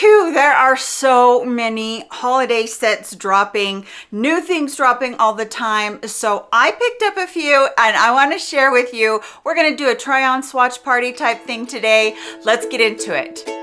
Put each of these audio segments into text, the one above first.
Phew, there are so many holiday sets dropping, new things dropping all the time. So I picked up a few and I want to share with you. We're going to do a try on swatch party type thing today. Let's get into it.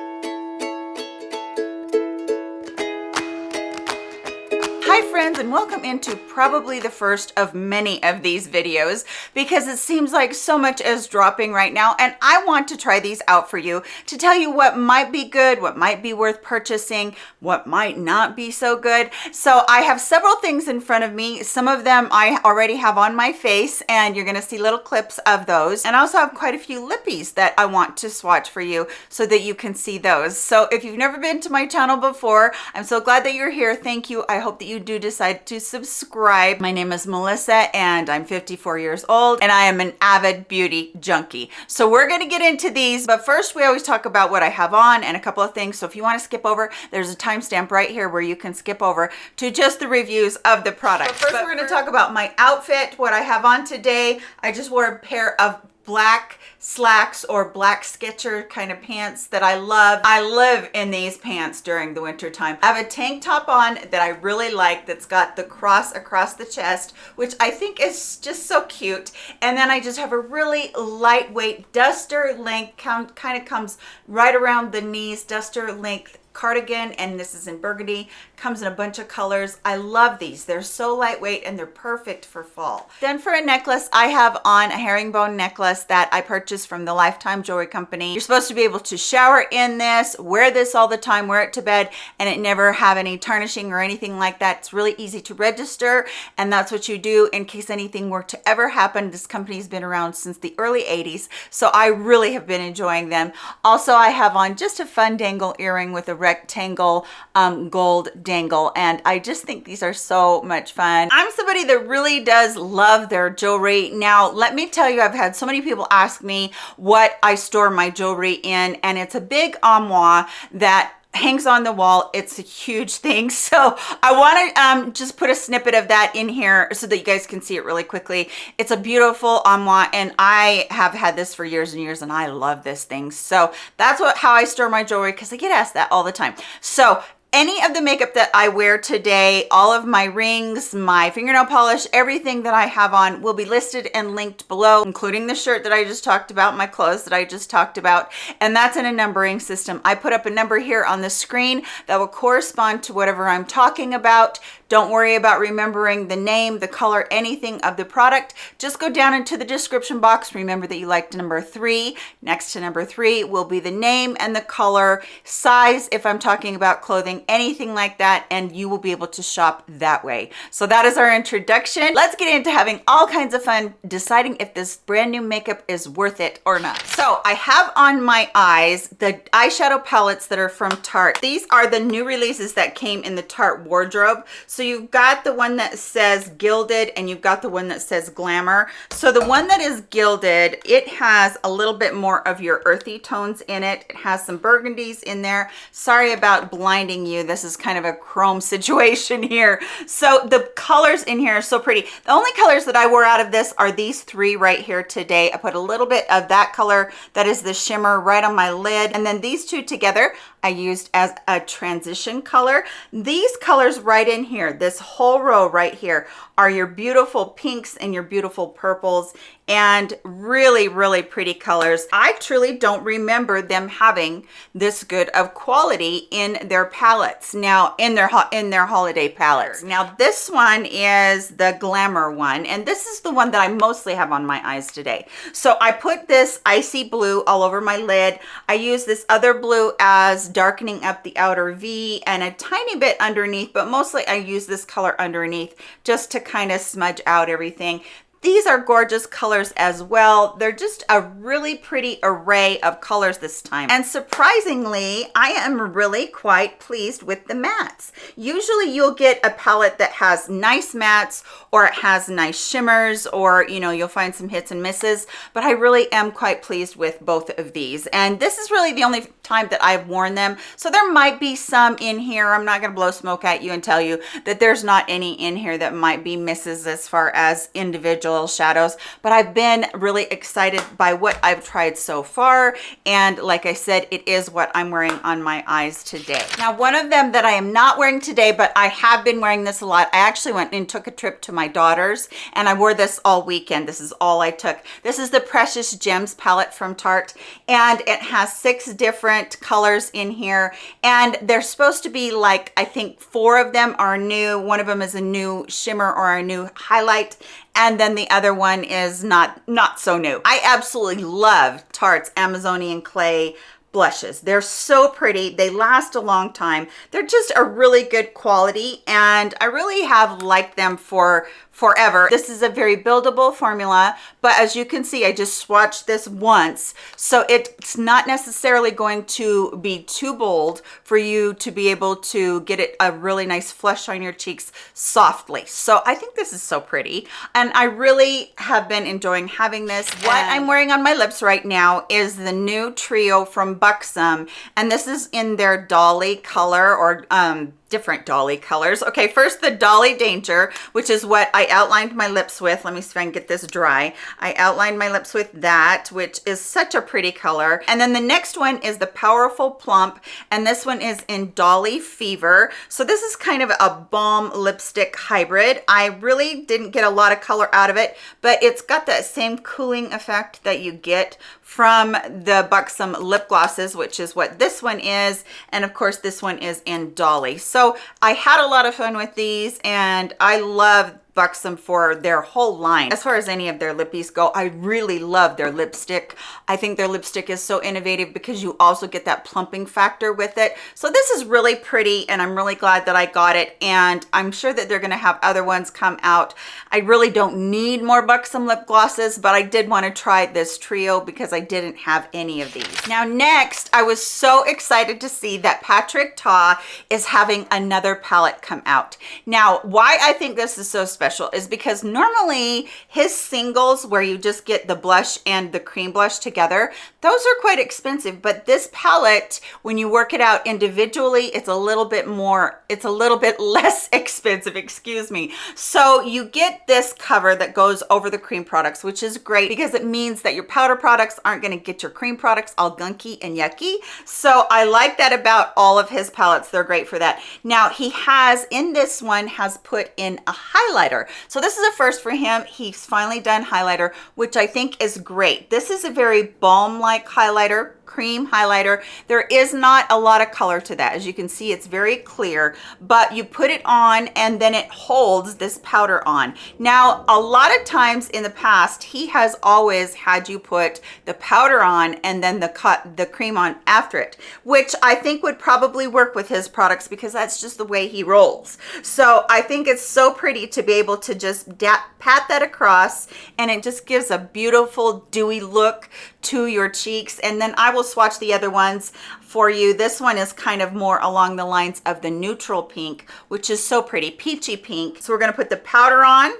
And welcome into probably the first of many of these videos because it seems like so much is dropping right now and I want to try these out for you to tell you what might be good, what might be worth purchasing, what might not be so good. So I have several things in front of me. Some of them I already have on my face and you're gonna see little clips of those. And I also have quite a few lippies that I want to swatch for you so that you can see those. So if you've never been to my channel before, I'm so glad that you're here. Thank you. I hope that you do decide to subscribe. My name is Melissa and I'm 54 years old and I am an avid beauty junkie. So we're going to get into these, but first we always talk about what I have on and a couple of things. So if you want to skip over, there's a timestamp right here where you can skip over to just the reviews of the product. But first but we're going to talk about my outfit, what I have on today. I just wore a pair of black slacks or black sketcher kind of pants that I love. I live in these pants during the winter time. I have a tank top on that I really like that's got the cross across the chest, which I think is just so cute. And then I just have a really lightweight duster length, kind of comes right around the knees, duster length cardigan and this is in burgundy comes in a bunch of colors. I love these. They're so lightweight and they're perfect for fall. Then for a necklace i have on a herringbone necklace that i purchased from the lifetime jewelry company. You're supposed to be able to shower in this wear this all the time wear it to bed and it never have any tarnishing or anything like that. It's really easy to register and that's what you do in case anything were to ever happen. This company's been around since the early 80s so i really have been enjoying them. Also i have on just a fun dangle earring with a rectangle um, gold dangle and I just think these are so much fun. I'm somebody that really does love their jewelry. Now, let me tell you, I've had so many people ask me what I store my jewelry in and it's a big armoire that hangs on the wall it's a huge thing. So i want to um, just put a snippet of that in here so that you guys can see it really quickly. It's a beautiful armoire and i have had this for years and years and i love this thing. So that's what how i store my jewelry because i get asked that all the time. So any of the makeup that I wear today, all of my rings, my fingernail polish, everything that I have on will be listed and linked below, including the shirt that I just talked about, my clothes that I just talked about, and that's in a numbering system. I put up a number here on the screen that will correspond to whatever I'm talking about. Don't worry about remembering the name, the color, anything of the product. Just go down into the description box. Remember that you liked number three. Next to number three will be the name and the color, size if I'm talking about clothing, anything like that, and you will be able to shop that way. So that is our introduction. Let's get into having all kinds of fun deciding if this brand new makeup is worth it or not. So I have on my eyes the eyeshadow palettes that are from Tarte. These are the new releases that came in the Tarte wardrobe. You've got the one that says gilded and you've got the one that says glamour. So the one that is gilded, it has a little bit more of your earthy tones in it. It has some burgundies in there. Sorry about blinding you. This is kind of a chrome situation here. So the colors in here are so pretty. The only colors that I wore out of this are these three right here today. I put a little bit of that color that is the shimmer right on my lid. And then these two together, I used as a transition color. These colors right in here, this whole row right here, are your beautiful pinks and your beautiful purples and really, really pretty colors. I truly don't remember them having this good of quality in their palettes. Now, in their in their holiday palettes. Now, this one is the Glamour one, and this is the one that I mostly have on my eyes today. So I put this icy blue all over my lid. I use this other blue as darkening up the outer V and a tiny bit underneath, but mostly I use this color underneath just to kind of smudge out everything. These are gorgeous colors as well. They're just a really pretty array of colors this time. And surprisingly, I am really quite pleased with the mattes. Usually you'll get a palette that has nice mattes or it has nice shimmers or, you know, you'll find some hits and misses, but I really am quite pleased with both of these. And this is really the only time that I've worn them. So there might be some in here. I'm not going to blow smoke at you and tell you that there's not any in here that might be misses as far as individual little shadows, but I've been really excited by what I've tried so far. And like I said, it is what I'm wearing on my eyes today. Now, one of them that I am not wearing today, but I have been wearing this a lot. I actually went and took a trip to my daughter's and I wore this all weekend. This is all I took. This is the Precious Gems palette from Tarte and it has six different colors in here and they're supposed to be like, I think four of them are new. One of them is a new shimmer or a new highlight and then the other one is not not so new. I absolutely love tarte's amazonian clay blushes. They're so pretty. They last a long time. They're just a really good quality and i really have liked them for forever. This is a very buildable formula, but as you can see, I just swatched this once. So it's not necessarily going to be too bold for you to be able to get it a really nice flush on your cheeks softly. So I think this is so pretty. And I really have been enjoying having this. What I'm wearing on my lips right now is the new trio from Buxom. And this is in their Dolly color or um, different dolly colors. Okay first the dolly danger which is what i outlined my lips with. Let me see if i can get this dry. I outlined my lips with that which is such a pretty color. And then the next one is the powerful plump and this one is in dolly fever. So this is kind of a balm lipstick hybrid. I really didn't get a lot of color out of it but it's got that same cooling effect that you get from the Buxom lip glosses, which is what this one is. And of course, this one is in Dolly. So I had a lot of fun with these and I love Buxom for their whole line. As far as any of their lippies go, I really love their lipstick. I think their lipstick is so innovative because you also get that plumping factor with it. So this is really pretty and I'm really glad that I got it. And I'm sure that they're gonna have other ones come out. I really don't need more Buxom lip glosses, but I did wanna try this trio because I didn't have any of these. Now next, I was so excited to see that Patrick Ta is having another palette come out. Now, why I think this is so special special is because normally his singles where you just get the blush and the cream blush together, those are quite expensive. But this palette, when you work it out individually, it's a little bit more, it's a little bit less expensive, excuse me. So you get this cover that goes over the cream products, which is great because it means that your powder products aren't gonna get your cream products all gunky and yucky. So I like that about all of his palettes. They're great for that. Now he has, in this one, has put in a highlighter highlighter. So this is a first for him. He's finally done highlighter, which I think is great. This is a very balm-like highlighter cream highlighter. There is not a lot of color to that. As you can see, it's very clear, but you put it on and then it holds this powder on. Now, a lot of times in the past, he has always had you put the powder on and then the cut the cream on after it, which I think would probably work with his products because that's just the way he rolls. So I think it's so pretty to be able to just pat that across and it just gives a beautiful dewy look to your cheeks. And then I will swatch the other ones for you. This one is kind of more along the lines of the neutral pink, which is so pretty, peachy pink. So we're gonna put the powder on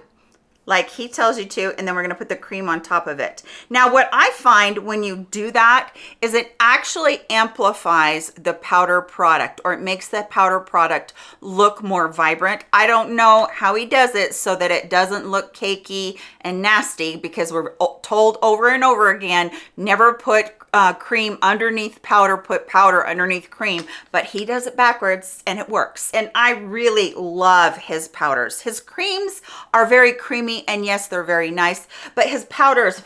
like he tells you to, and then we're gonna put the cream on top of it. Now, what I find when you do that is it actually amplifies the powder product or it makes the powder product look more vibrant. I don't know how he does it so that it doesn't look cakey and nasty because we're told over and over again, never put uh, cream underneath powder, put powder underneath cream, but he does it backwards and it works. And I really love his powders. His creams are very creamy and yes, they're very nice, but his powders,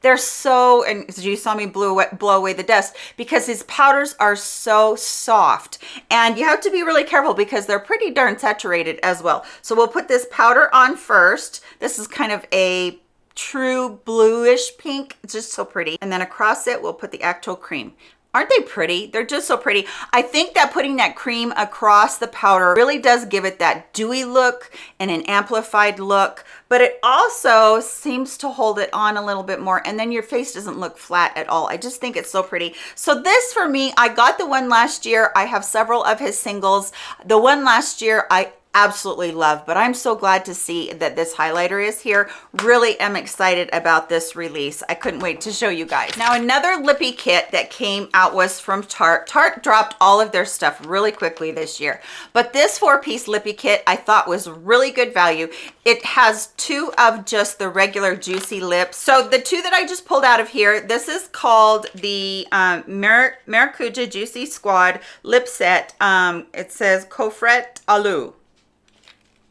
they're so, and you saw me blow away, blow away the dust because his powders are so soft and you have to be really careful because they're pretty darn saturated as well. So we'll put this powder on first. This is kind of a true bluish pink. It's just so pretty. And then across it, we'll put the actual cream. Aren't they pretty? They're just so pretty. I think that putting that cream across the powder really does give it that dewy look and an amplified look, but it also seems to hold it on a little bit more and then your face doesn't look flat at all. I just think it's so pretty. So this for me, I got the one last year. I have several of his singles. The one last year, I absolutely love, but I'm so glad to see that this highlighter is here. Really am excited about this release. I couldn't wait to show you guys. Now, another lippy kit that came out was from Tarte. Tarte dropped all of their stuff really quickly this year, but this four-piece lippy kit I thought was really good value. It has two of just the regular juicy lips. So the two that I just pulled out of here, this is called the um, Mar Maracuja Juicy Squad Lip Set. Um, it says Coffret Alu.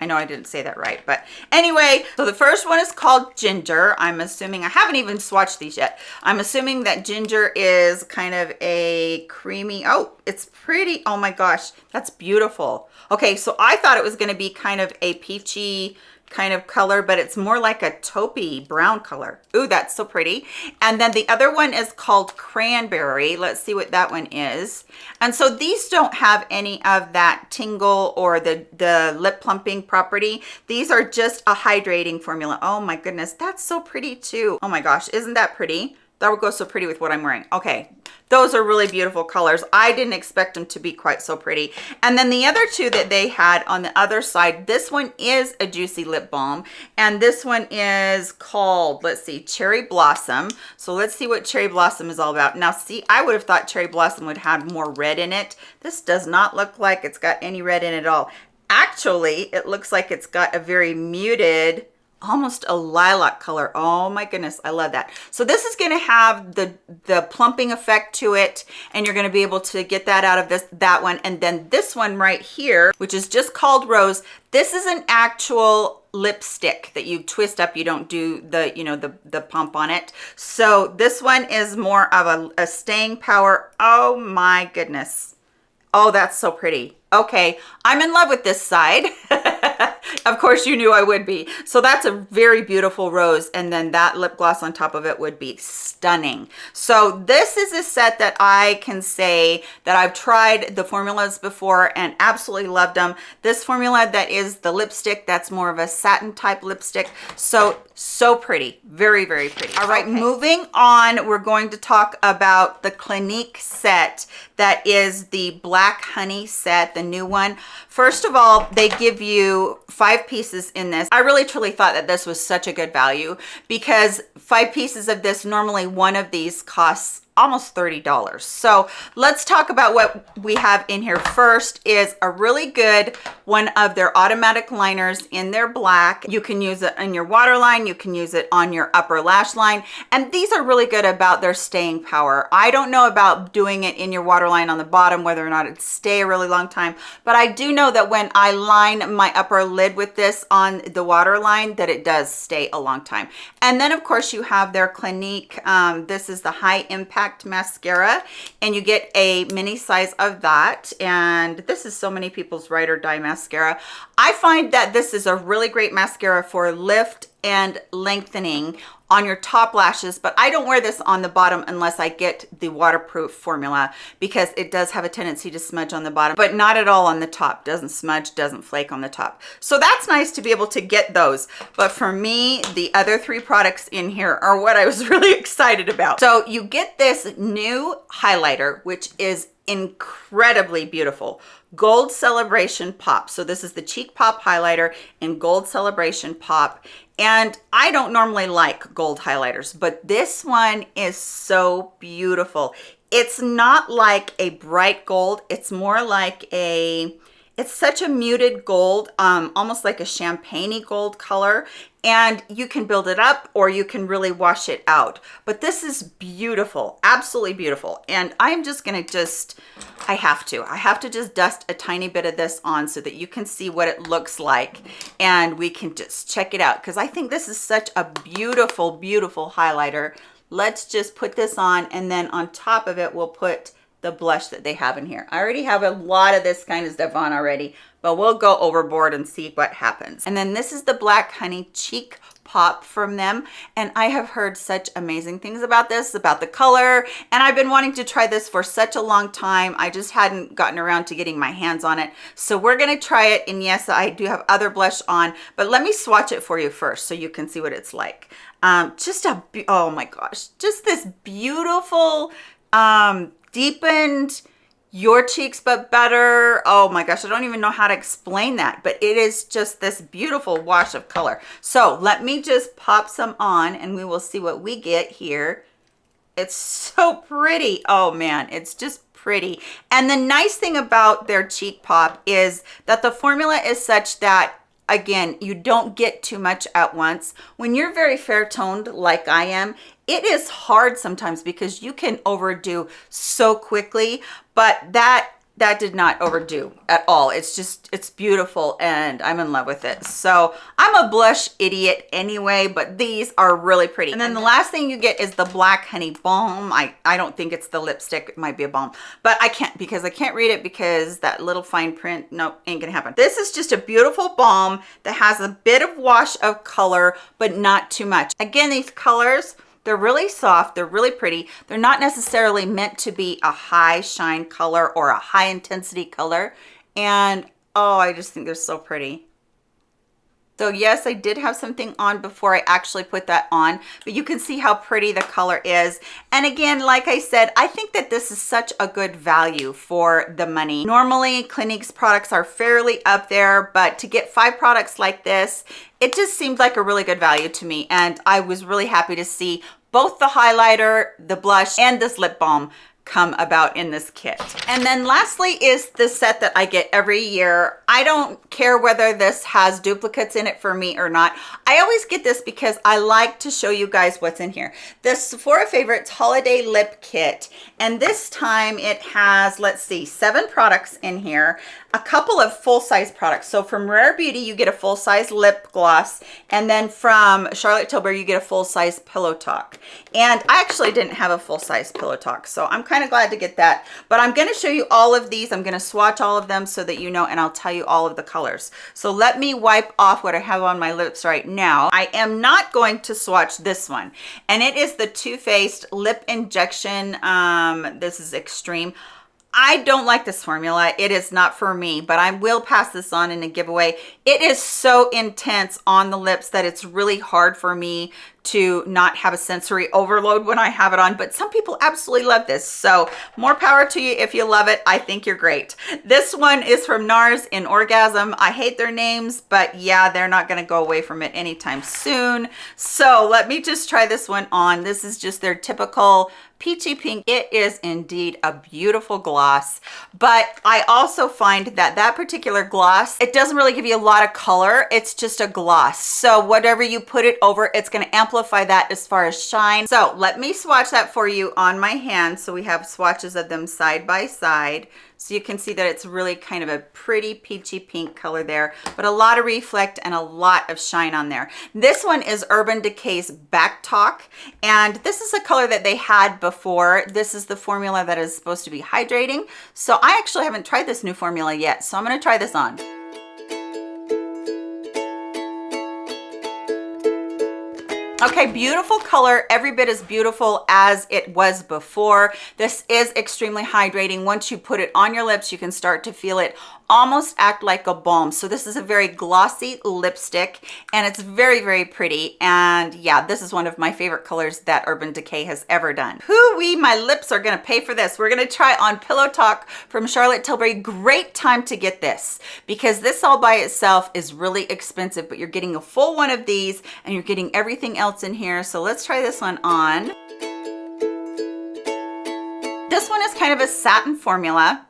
I know I didn't say that right, but anyway, so the first one is called Ginger. I'm assuming, I haven't even swatched these yet. I'm assuming that Ginger is kind of a creamy, oh, it's pretty. Oh my gosh, that's beautiful. Okay, so I thought it was gonna be kind of a peachy, kind of color, but it's more like a taupey brown color. Ooh, that's so pretty. And then the other one is called Cranberry. Let's see what that one is. And so these don't have any of that tingle or the, the lip plumping property. These are just a hydrating formula. Oh my goodness, that's so pretty too. Oh my gosh, isn't that pretty? That would go so pretty with what I'm wearing. Okay, those are really beautiful colors. I didn't expect them to be quite so pretty. And then the other two that they had on the other side, this one is a Juicy Lip Balm. And this one is called, let's see, Cherry Blossom. So let's see what Cherry Blossom is all about. Now see, I would have thought Cherry Blossom would have more red in it. This does not look like it's got any red in it at all. Actually, it looks like it's got a very muted almost a lilac color. Oh my goodness i love that. So this is going to have the the plumping effect to it and you're going to be able to get that out of this that one. And then this one right here which is just called rose this is an actual lipstick that you twist up. You don't do the you know the the pump on it. So this one is more of a, a staying power. Oh my goodness. Oh that's so pretty. Okay i'm in love with this side of course you knew I would be. So that's a very beautiful rose. And then that lip gloss on top of it would be stunning. So this is a set that I can say that I've tried the formulas before and absolutely loved them. This formula that is the lipstick, that's more of a satin type lipstick. So, so pretty. Very, very pretty. All right, okay. moving on, we're going to talk about the Clinique set that is the Black Honey set, the new one. First of all, they give you five pieces in this. I really truly thought that this was such a good value because five pieces of this, normally one of these costs almost $30. So let's talk about what we have in here first is a really good one of their automatic liners in their black. You can use it in your waterline. You can use it on your upper lash line. And these are really good about their staying power. I don't know about doing it in your waterline on the bottom, whether or not it stay a really long time, but I do know that when I line my upper lid with this on the waterline, that it does stay a long time. And then of course you have their Clinique. Um, this is the high impact mascara and you get a mini size of that. And this is so many people's ride or die mascara. I find that this is a really great mascara for lift and lengthening on your top lashes but i don't wear this on the bottom unless i get the waterproof formula because it does have a tendency to smudge on the bottom but not at all on the top. Doesn't smudge doesn't flake on the top. So that's nice to be able to get those. But for me the other three products in here are what i was really excited about. So you get this new highlighter which is incredibly beautiful gold celebration pop so this is the cheek pop highlighter in gold celebration pop and I don't normally like gold highlighters, but this one is so beautiful. It's not like a bright gold. It's more like a, it's such a muted gold, um, almost like a champagne gold color and you can build it up or you can really wash it out. But this is beautiful absolutely beautiful. And i'm just gonna just i have to i have to just dust a tiny bit of this on so that you can see what it looks like and we can just check it out. Because i think this is such a beautiful beautiful highlighter. Let's just put this on and then on top of it we'll put the blush that they have in here. I already have a lot of this kind of stuff on already but we'll go overboard and see what happens. And then this is the Black Honey Cheek pop from them. And I have heard such amazing things about this about the color. And I've been wanting to try this for such a long time. I just hadn't gotten around to getting my hands on it. So we're gonna try it. And yes I do have other blush on but let me swatch it for you first so you can see what it's like. Um, just a oh my gosh just this beautiful um, deepened your cheeks but better. Oh my gosh i don't even know how to explain that but it is just this beautiful wash of color. So let me just pop some on and we will see what we get here. It's so pretty. Oh man it's just pretty. And the nice thing about their cheek pop is that the formula is such that again you don't get too much at once. When you're very fair toned like i am it is hard sometimes because you can overdo so quickly but that that did not overdo at all. It's just it's beautiful and i'm in love with it. So i'm a blush idiot anyway but these are really pretty. And then the last thing you get is the black honey balm. I i don't think it's the lipstick. It might be a balm but i can't because i can't read it because that little fine print no ain't gonna happen. This is just a beautiful balm that has a bit of wash of color but not too much. Again these colors they're really soft, they're really pretty. They're not necessarily meant to be a high shine color or a high intensity color. And oh, I just think they're so pretty. So yes, I did have something on before I actually put that on, but you can see how pretty the color is. And again, like I said, I think that this is such a good value for the money. Normally, Clinique's products are fairly up there, but to get five products like this, it just seemed like a really good value to me. And I was really happy to see both the highlighter, the blush, and this lip balm come about in this kit. And then lastly is the set that I get every year. I don't care whether this has duplicates in it for me or not. I always get this because I like to show you guys what's in here. The Sephora Favorites Holiday Lip Kit. And this time it has, let's see, seven products in here a couple of full-size products. So from Rare Beauty, you get a full-size lip gloss. And then from Charlotte Tilbury, you get a full-size Pillow Talk. And I actually didn't have a full-size Pillow Talk. So I'm kind of glad to get that. But I'm going to show you all of these. I'm going to swatch all of them so that you know, and I'll tell you all of the colors. So let me wipe off what I have on my lips right now. I am not going to swatch this one. And it is the Too Faced Lip Injection. Um, this is Extreme. I don't like this formula. It is not for me, but I will pass this on in a giveaway. It is so intense on the lips that it's really hard for me to not have a sensory overload when I have it on, but some people absolutely love this. So more power to you if you love it. I think you're great. This one is from NARS in Orgasm. I hate their names, but yeah, they're not gonna go away from it anytime soon. So let me just try this one on. This is just their typical peachy pink it is indeed a beautiful gloss but i also find that that particular gloss it doesn't really give you a lot of color it's just a gloss so whatever you put it over it's going to amplify that as far as shine so let me swatch that for you on my hand so we have swatches of them side by side so you can see that it's really kind of a pretty peachy pink color there, but a lot of reflect and a lot of shine on there. This one is Urban Decay's Back Talk, and this is a color that they had before. This is the formula that is supposed to be hydrating. So I actually haven't tried this new formula yet, so I'm gonna try this on. Okay, beautiful color, every bit as beautiful as it was before. This is extremely hydrating. Once you put it on your lips, you can start to feel it almost act like a balm. So this is a very glossy lipstick and it's very, very pretty. And yeah, this is one of my favorite colors that Urban Decay has ever done. Hoo-wee, my lips are gonna pay for this. We're gonna try on Pillow Talk from Charlotte Tilbury. Great time to get this because this all by itself is really expensive, but you're getting a full one of these and you're getting everything else in here. So let's try this one on. This one is kind of a satin formula.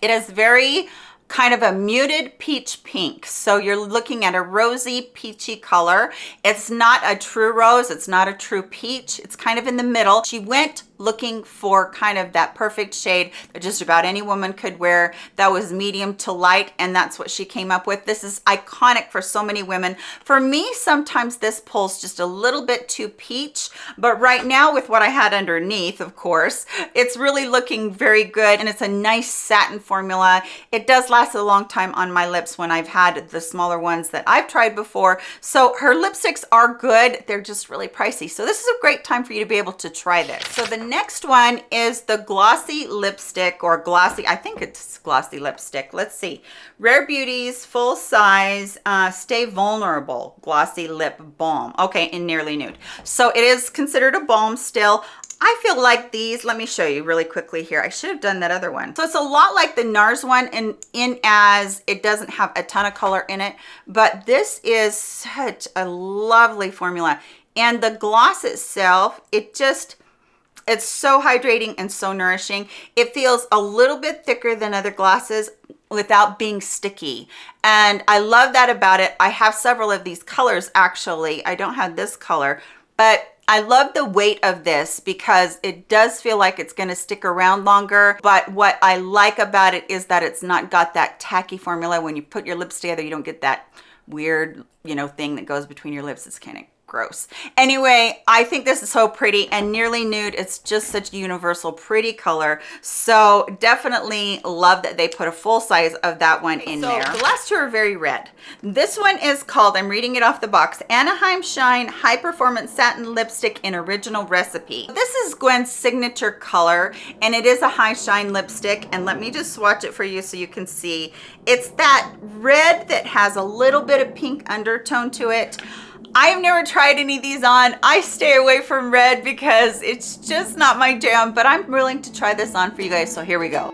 It is very kind of a muted peach pink. So you're looking at a rosy peachy color. It's not a true rose. It's not a true peach. It's kind of in the middle. She went looking for kind of that perfect shade that just about any woman could wear that was medium to light and that's what she came up with. This is iconic for so many women. For me sometimes this pulls just a little bit too peach but right now with what i had underneath of course it's really looking very good and it's a nice satin formula. It does last a long time on my lips when i've had the smaller ones that i've tried before. So her lipsticks are good. They're just really pricey. So this is a great time for you to be able to try this. So the next one is the glossy lipstick or glossy, I think it's glossy lipstick. Let's see. Rare beauties full size uh, Stay Vulnerable Glossy Lip Balm. Okay, in Nearly Nude. So it is considered a balm still. I feel like these, let me show you really quickly here. I should have done that other one. So it's a lot like the NARS one in, in as it doesn't have a ton of color in it, but this is such a lovely formula. And the gloss itself, it just, it's so hydrating and so nourishing. It feels a little bit thicker than other glosses without being sticky. And I love that about it. I have several of these colors actually. I don't have this color, but I love the weight of this because it does feel like it's going to stick around longer. But what I like about it is that it's not got that tacky formula. When you put your lips together, you don't get that weird, you know, thing that goes between your lips. It's kind of gross. Anyway i think this is so pretty and nearly nude. It's just such a universal pretty color. So definitely love that they put a full size of that one in so there. the last two are very red. This one is called i'm reading it off the box anaheim shine high performance satin lipstick in original recipe. This is gwen's signature color and it is a high shine lipstick and let me just swatch it for you so you can see. It's that red that has a little bit of pink undertone to it I've never tried any of these on. I stay away from red because it's just not my jam, but I'm willing to try this on for you guys. So here we go.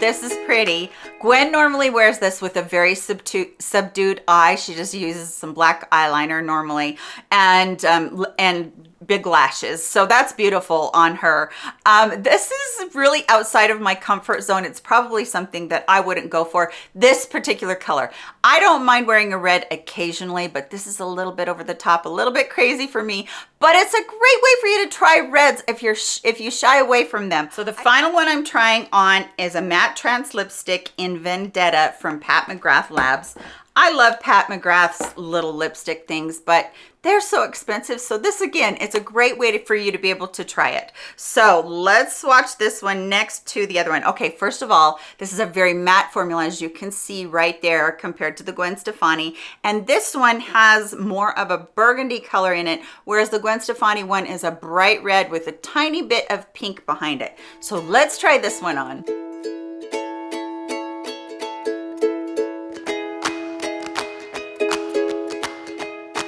this is pretty gwen normally wears this with a very subdued subdued eye she just uses some black eyeliner normally and um and big lashes. So that's beautiful on her. Um, this is really outside of my comfort zone. It's probably something that i wouldn't go for. This particular color. I don't mind wearing a red occasionally but this is a little bit over the top a little bit crazy for me. But it's a great way for you to try reds if you're if you shy away from them. So the final one i'm trying on is a MatteTrance lipstick in vendetta from pat mcgrath labs I love Pat McGrath's little lipstick things, but they're so expensive. So this again, it's a great way to, for you to be able to try it. So let's swatch this one next to the other one. Okay, first of all, this is a very matte formula as you can see right there compared to the Gwen Stefani. And this one has more of a burgundy color in it, whereas the Gwen Stefani one is a bright red with a tiny bit of pink behind it. So let's try this one on.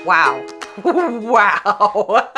Wow. wow.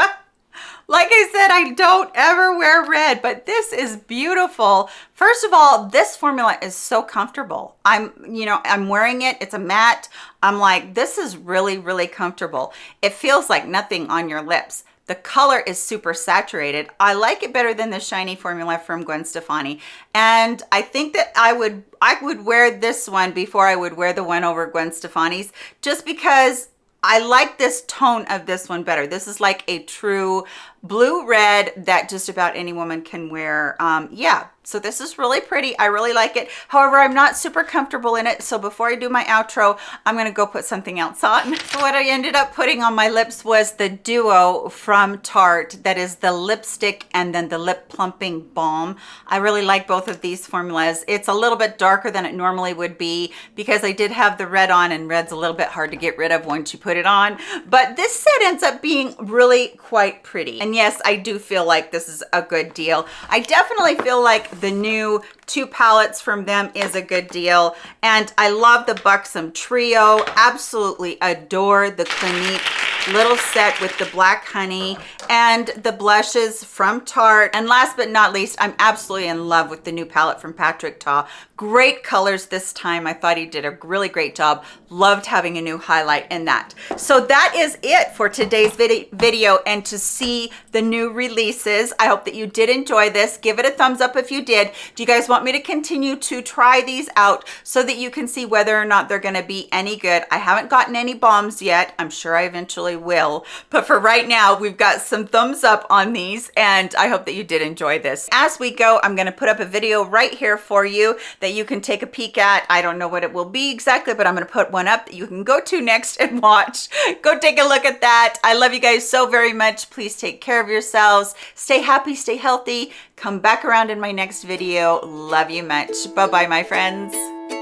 like I said, I don't ever wear red, but this is beautiful. First of all, this formula is so comfortable. I'm, you know, I'm wearing it. It's a matte. I'm like, this is really, really comfortable. It feels like nothing on your lips. The color is super saturated. I like it better than the shiny formula from Gwen Stefani. And I think that I would I would wear this one before I would wear the one over Gwen Stefani's just because I like this tone of this one better. This is like a true blue red that just about any woman can wear. Um, yeah, so this is really pretty. I really like it. However, I'm not super comfortable in it. So before I do my outro, I'm going to go put something else on. So what I ended up putting on my lips was the Duo from Tarte. That is the lipstick and then the lip plumping balm. I really like both of these formulas. It's a little bit darker than it normally would be because I did have the red on and red's a little bit hard to get rid of once you put it on. But this set ends up being really quite pretty. And yes, I do feel like this is a good deal. I definitely feel like the new two palettes from them is a good deal. And I love the Buxom Trio. Absolutely adore the Clinique little set with the black honey and the blushes from Tarte. And last but not least, I'm absolutely in love with the new palette from Patrick Ta. Great colors this time. I thought he did a really great job. Loved having a new highlight in that. So that is it for today's vid video and to see the new releases. I hope that you did enjoy this. Give it a thumbs up if you did. Do you guys want me to continue to try these out so that you can see whether or not they're going to be any good? I haven't gotten any bombs yet. I'm sure I eventually will. But for right now, we've got some thumbs up on these and I hope that you did enjoy this. As we go, I'm going to put up a video right here for you that you can take a peek at. I don't know what it will be exactly, but I'm going to put one up that you can go to next and watch. Go take a look at that. I love you guys so very much. Please take care of yourselves. Stay happy, stay healthy. Come back around in my next video. Love you much. Bye-bye, my friends.